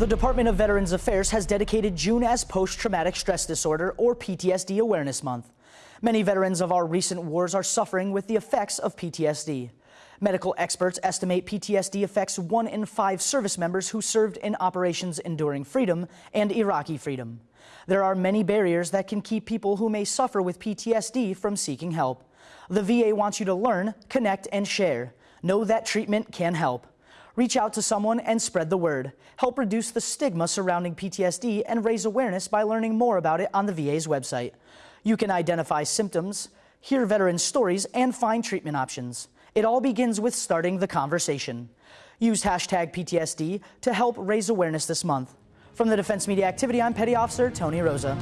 The Department of Veterans Affairs has dedicated June as Post Traumatic Stress Disorder or PTSD Awareness Month. Many veterans of our recent wars are suffering with the effects of PTSD. Medical experts estimate PTSD affects one in five service members who served in Operations Enduring Freedom and Iraqi Freedom. There are many barriers that can keep people who may suffer with PTSD from seeking help. The VA wants you to learn, connect, and share. Know that treatment can help. Reach out to someone and spread the word. Help reduce the stigma surrounding PTSD and raise awareness by learning more about it on the VA's website. You can identify symptoms, hear veteran stories, and find treatment options. It all begins with starting the conversation. Use hashtag PTSD to help raise awareness this month. From the Defense Media Activity, I'm Petty Officer Tony Rosa.